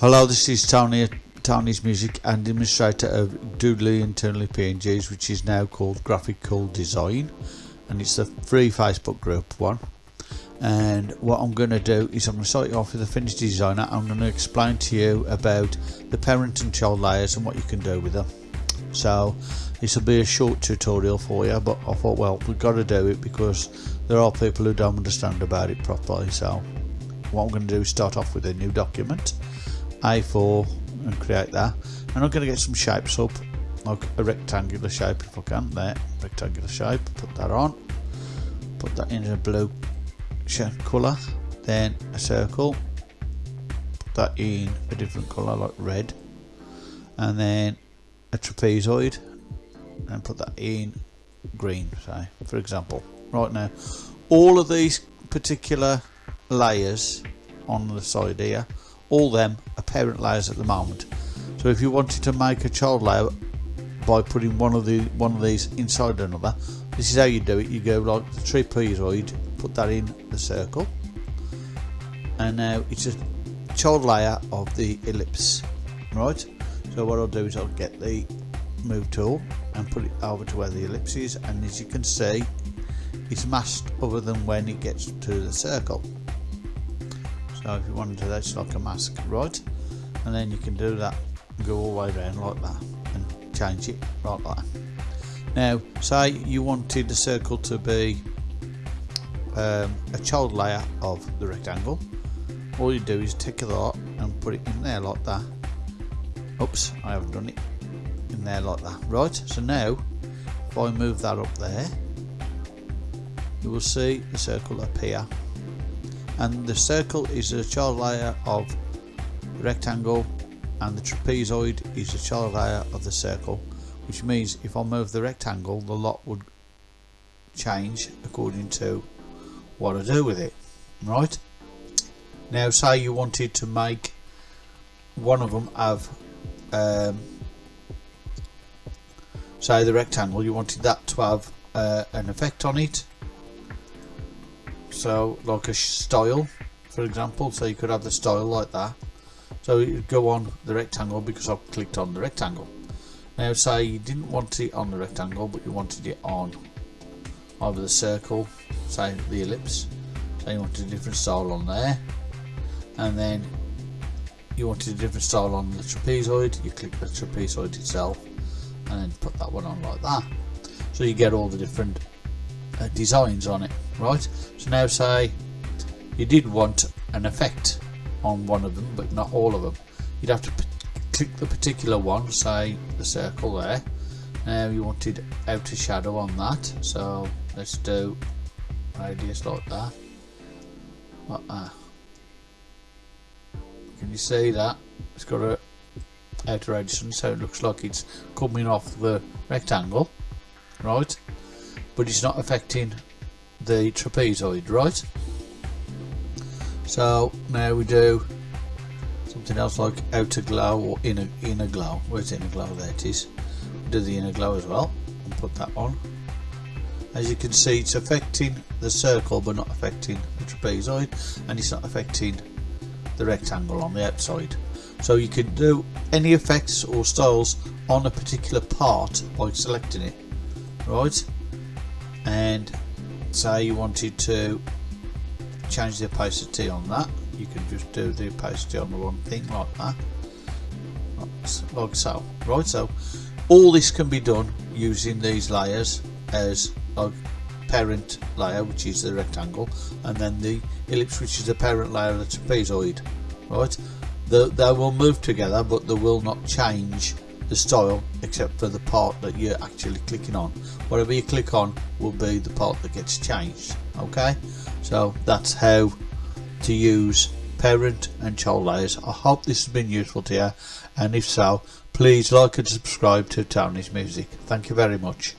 Hello, this is Tony Tony's Music and demonstrator of Doodly Internally PNGs, which is now called Graphical Design, and it's the free Facebook group one. And what I'm going to do is I'm going to start you off with a finished designer. I'm going to explain to you about the parent and child layers and what you can do with them. So this will be a short tutorial for you, but I thought, well, we've got to do it because there are people who don't understand about it properly. So what I'm going to do is start off with a new document a4 and create that. And I'm going to get some shapes up like a rectangular shape if I can there rectangular shape put that on put that in a blue colour then a circle put that in a different colour like red and then a trapezoid and put that in green say for example. Right now all of these particular layers on the side here all them are parent layers at the moment. So if you wanted to make a child layer by putting one of the one of these inside another this is how you do it. You go like the trapezoid put that in the circle and now it's a child layer of the ellipse right? So what I'll do is I'll get the move tool and put it over to where the ellipse is and as you can see it's masked other than when it gets to the circle so if you want to do that it's like a mask right? And then you can do that go all the way around like that and change it right like that. Now say you wanted the circle to be um, a child layer of the rectangle. All you do is take that and put it in there like that. Oops I haven't done it. In there like that right? So now if I move that up there you will see the circle appear and the circle is a layer of rectangle and the trapezoid is a child layer of the circle which means if I move the rectangle the lot would change according to what I do with it right? Now say you wanted to make one of them have um, say the rectangle you wanted that to have uh, an effect on it so like a style for example. So you could have the style like that. So you go on the rectangle because I've clicked on the rectangle. Now say you didn't want it on the rectangle but you wanted it on either the circle say the ellipse so you wanted a different style on there. And then you wanted a different style on the trapezoid you click the trapezoid itself and then put that one on like that. So you get all the different uh, designs on it right? So now say you did want an effect on one of them but not all of them. You'd have to click the particular one say the circle there. Now you wanted outer shadow on that so let's do radius like that. Like that. Can you see that? It's got a outer radius so it looks like it's coming off the rectangle right but it's not affecting the trapezoid right? So now we do something else like outer glow or inner inner glow. Where's inner glow? There it is. Do the inner glow as well and put that on. As you can see it's affecting the circle but not affecting the trapezoid and it's not affecting the rectangle on the outside. So you can do any effects or styles on a particular part by selecting it right and say you wanted to change the opacity on that you can just do the opacity on the one thing like that. Like so right so all this can be done using these layers as a parent layer which is the rectangle and then the ellipse which is the parent layer of the trapezoid right? The, they will move together but they will not change the style except for the part that you're actually clicking on. Whatever you click on will be the part that gets changed okay? So that's how to use parent and child layers. I hope this has been useful to you and if so please like and subscribe to Tony's Music. Thank you very much